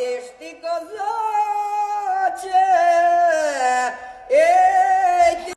Одежды коза